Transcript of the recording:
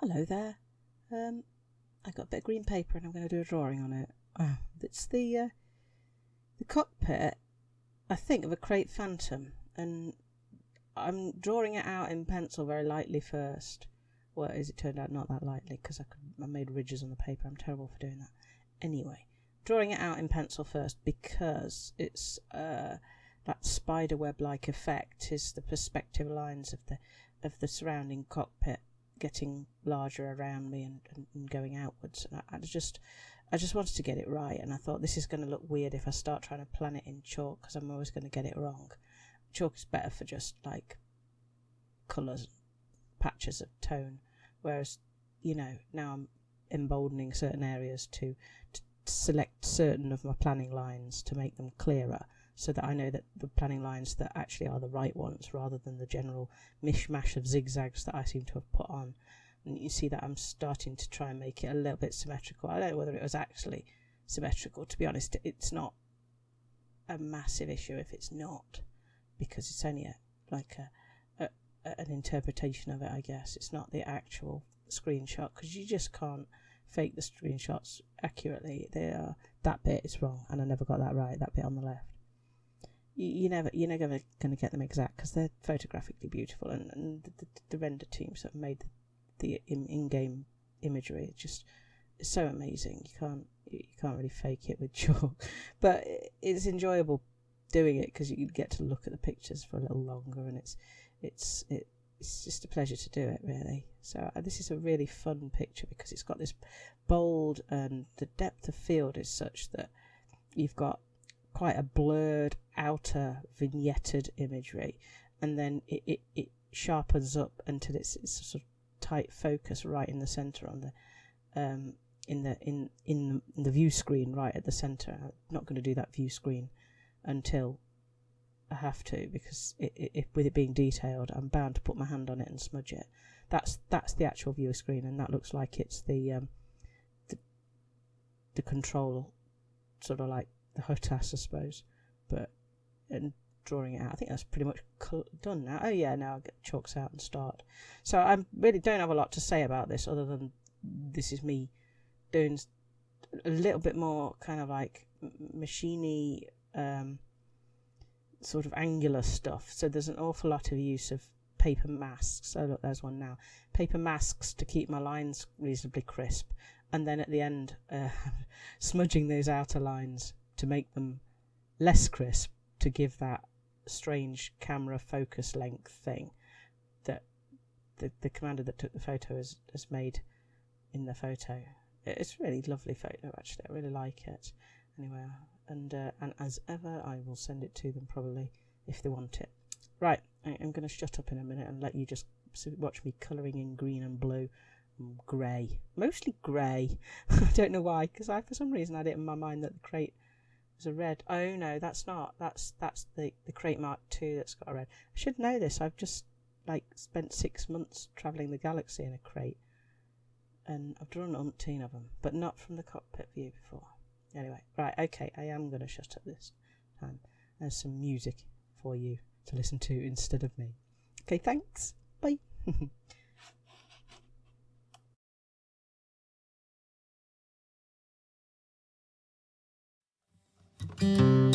hello there. Um, I got a bit of green paper and I'm going to do a drawing on it. Oh, it's the uh, the cockpit, I think, of a Krait Phantom, and I'm drawing it out in pencil very lightly first. Well, as it turned out, not that lightly because I, I made ridges on the paper. I'm terrible for doing that. Anyway, drawing it out in pencil first because it's uh, that spider web like effect is the perspective lines of the of the surrounding cockpit getting larger around me and, and, and going outwards. And I, I, just I just wanted to get it right, and I thought this is going to look weird if I start trying to plan it in chalk because I'm always going to get it wrong. Chalk is better for just like colours, patches of tone, whereas you know now I'm emboldening certain areas to, to select certain of my planning lines to make them clearer so that I know that the planning lines that actually are the right ones rather than the general mishmash of zigzags that I seem to have put on. And you see that I'm starting to try and make it a little bit symmetrical. I don't know whether it was actually symmetrical. To be honest, it's not a massive issue if it's not, because it's only a, like a, a, an interpretation of it, I guess. It's not the actual screenshot because you just can't fake the screenshots accurately. They are that bit is wrong, and I never got that right. That bit on the left you, never you're never going to get them exact because they're photographically beautiful, and, and the, the, the, render teams have made the, the in-game imagery it's just it's so amazing. You can't you can't really fake it with chalk, but it's enjoyable doing it because you get to look at the pictures for a little longer, and it's it's it, it's just a pleasure to do it really. So uh, this is a really fun picture because it's got this bold and the depth of field is such that you've got quite a blurred outer vignetted imagery and then it, it, it sharpens up until it's, it's sort of tight focus right in the center on the um, in the in in the, view screen right at the center I'm not going to do that view screen until I have to because it, it, with it being detailed I'm bound to put my hand on it and smudge it that's that's the actual view screen and that looks like it's the um, the, the control sort of like the HOTAS, I suppose. But and drawing it out, I think that's pretty much done now. Oh yeah, now I'll get chalks out and start. So I really don't have a lot to say about this other than this is me doing a little bit more kind of like machiny um, sort of angular stuff. So there's an awful lot of use of paper masks. So look, there's one now. Paper masks to keep my lines reasonably crisp, and then at the end, uh, smudging those outer lines to make them less crisp to give that strange camera focus length thing that the, the commander that took the photo has, has made in the photo. It's really lovely photo actually. I really like it. Anyway, and uh, and as ever, I will send it to them probably if they want it. Right, I'm going to shut up in a minute and let you just watch me colouring in green and blue and grey. Mostly grey. I don't know why, because I for some reason had it in my mind that the Krait was a red. Oh no, that's not. That's that's the the Krait Mark II that's got a red. I should know this. I've just like spent six months travelling the galaxy in a Krait, and I've drawn umpteen of them, but not from the cockpit view before. Anyway, right, okay, I am going to shut up this time. There's some music for you to listen to instead of me. Okay, thanks. Bye. Música